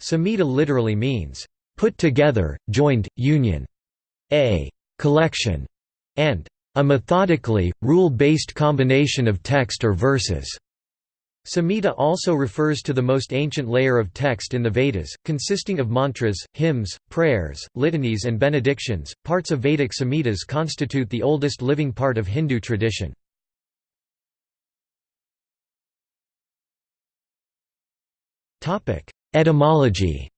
Samhita literally means, "...put together, joined, union", a collection, and a methodically, rule-based combination of text or verses. Samhita also refers to the most ancient layer of text in the Vedas, consisting of mantras, hymns, prayers, litanies and benedictions. Parts of Vedic Samhitas constitute the oldest living part of Hindu tradition. Etymology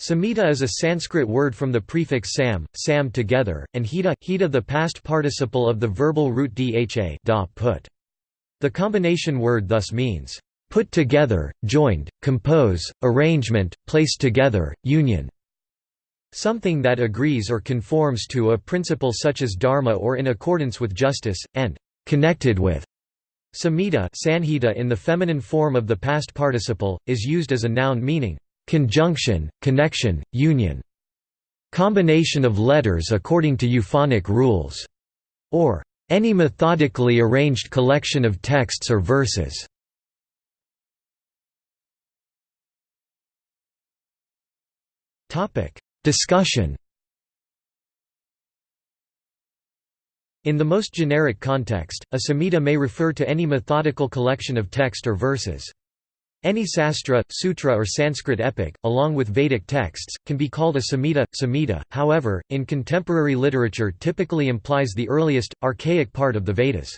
Samhita is a Sanskrit word from the prefix sam, sam together, and hita, hita the past participle of the verbal root dha da, put. The combination word thus means, put together, joined, compose, arrangement, place together, union. Something that agrees or conforms to a principle such as dharma or in accordance with justice, and connected with. Samhita sanhita in the feminine form of the past participle, is used as a noun meaning, conjunction, connection, union, combination of letters according to euphonic rules, or any methodically arranged collection of texts or verses. Discussion. In the most generic context, a samhita may refer to any methodical collection of text or verses. Any sastra, sutra or Sanskrit epic, along with Vedic texts, can be called a samhita. Samhita, however, in contemporary literature typically implies the earliest, archaic part of the Vedas.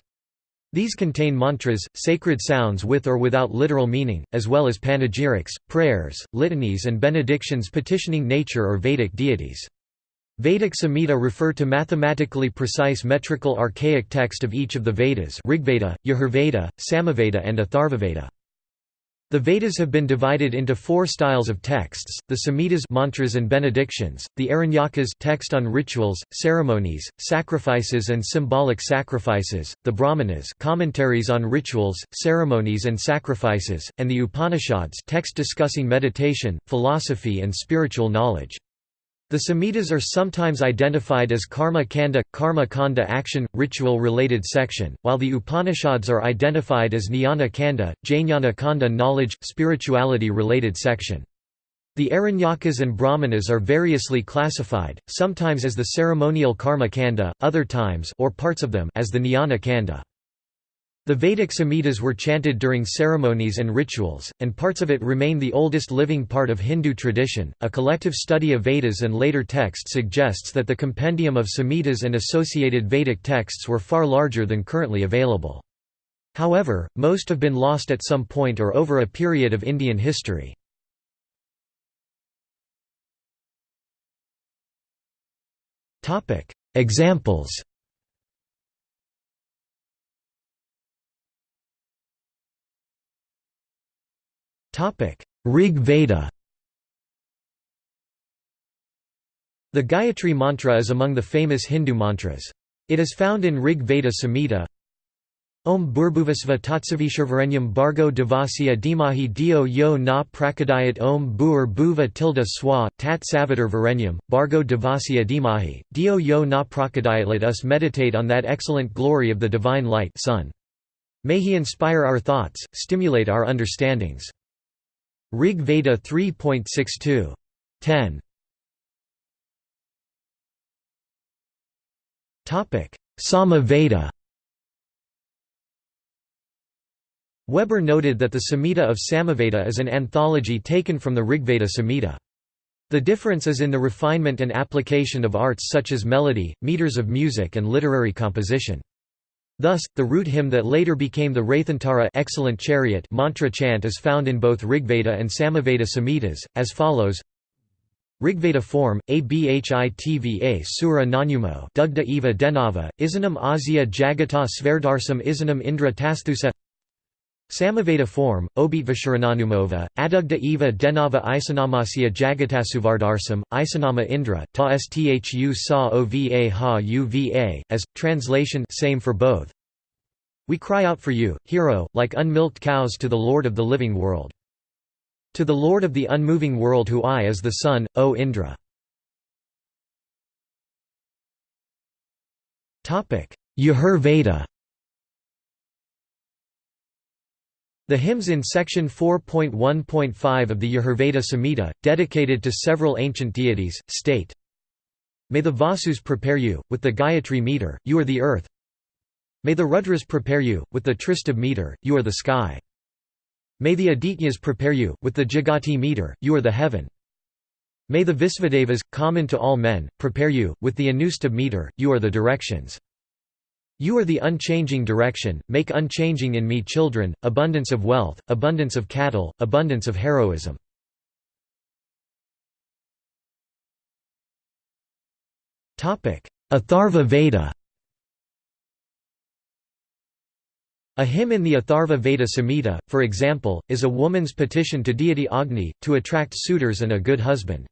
These contain mantras, sacred sounds with or without literal meaning, as well as panegyrics, prayers, litanies and benedictions petitioning nature or Vedic deities. Vedic Samhita refer to mathematically precise metrical archaic text of each of the Vedas Rigveda, Yajurveda, Samaveda and Atharvaveda. The Vedas have been divided into four styles of texts: the Samhitas, mantras and benedictions; the Aranyakas, text on rituals, ceremonies, sacrifices and symbolic sacrifices; the Brahmanas, commentaries on rituals, ceremonies and sacrifices; and the Upanishads, text discussing meditation, philosophy and spiritual knowledge. The Samhitas are sometimes identified as karma kanda, karma kanda action, ritual-related section, while the Upanishads are identified as jnana kanda, jnana kanda knowledge, spirituality-related section. The Aranyakas and Brahmanas are variously classified, sometimes as the ceremonial karma kanda, other times or parts of them as the jnana kanda. The Vedic Samhitas were chanted during ceremonies and rituals, and parts of it remain the oldest living part of Hindu tradition. A collective study of Vedas and later texts suggests that the compendium of Samhitas and associated Vedic texts were far larger than currently available. However, most have been lost at some point or over a period of Indian history. Examples Rig Veda The Gayatri mantra is among the famous Hindu mantras. It is found in Rig Veda Samhita Om Bhurbhuvasva Tatsavishurvarenyam Bargo Devasya Dimahi Dio Yo Na Prakadayat Om Bhur Bhuva Tilda Swa, Tat Savitar Varenyam, Bargo Devasya Dimahi, Dio Yo Na Prakadayat Let us meditate on that excellent glory of the divine light sun. May he inspire our thoughts, stimulate our understandings. Rig Veda 3.62. 10. Sama Veda Weber noted that the Samhita of Samaveda is an anthology taken from the Rigveda Samhita. The difference is in the refinement and application of arts such as melody, meters of music and literary composition. Thus, the root hymn that later became the Rathantara excellent chariot mantra chant is found in both Rigveda and Samaveda Samhitas, as follows. Rigveda form, Abhitva Sura Nanumo Dugda Eva Denava, Isanam Azia Jagata Sverdarsam Isanam Indra Tasthusa Samaveda form, Obhitvashurananumova, Adugda Eva Denava Isanamasya Jagatasuvardarsam, Isanama Indra, Ta Sthu Sa Ova Ha Uva, as, translation same for both. We cry out for you, hero, like unmilked cows to the Lord of the living world. To the Lord of the unmoving world who I is the sun, O Indra. Yajur Veda The hymns in section 4.1.5 of the Yajurveda Samhita, dedicated to several ancient deities, state, May the Vasus prepare you, with the Gayatri meter, you are the earth. May the Rudras prepare you, with the Tristubh meter, you are the sky. May the Adityas prepare you, with the Jagati meter, you are the heaven. May the Visvadevas, common to all men, prepare you, with the Anustubh meter, you are the directions you are the unchanging direction, make unchanging in me children, abundance of wealth, abundance of cattle, abundance of heroism. Atharva Veda A hymn in the Atharva Veda Samhita, for example, is a woman's petition to deity Agni, to attract suitors and a good husband.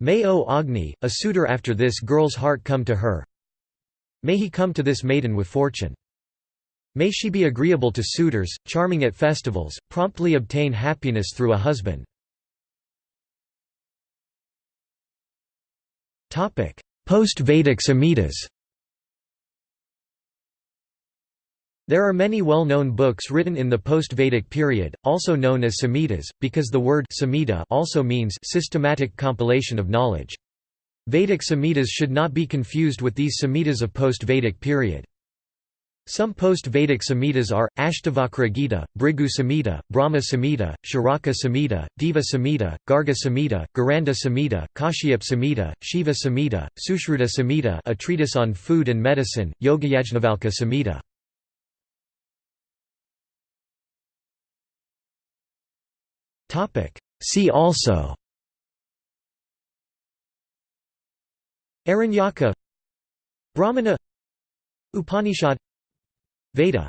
May O Agni, a suitor after this girl's heart come to her, May he come to this maiden with fortune. May she be agreeable to suitors, charming at festivals, promptly obtain happiness through a husband. Post-Vedic Samhitas There are many well-known books written in the post-Vedic period, also known as Samhitas, because the word Samhita also means systematic compilation of knowledge. Vedic Samhitas should not be confused with these Samhitas of post-Vedic period. Some post-Vedic Samhitas are, Ashtavakra Gita, Bhrigu Samhita, Brahma Samhita, Charaka Samhita, Deva Samhita, Garga Samhita, Gheranda Samhita, Kashyap Samhita, Shiva Samhita, Sushruta Samhita a treatise on food and medicine, Yogayajnavalkya Samhita. See also Aranyaka Brahmana Upanishad Veda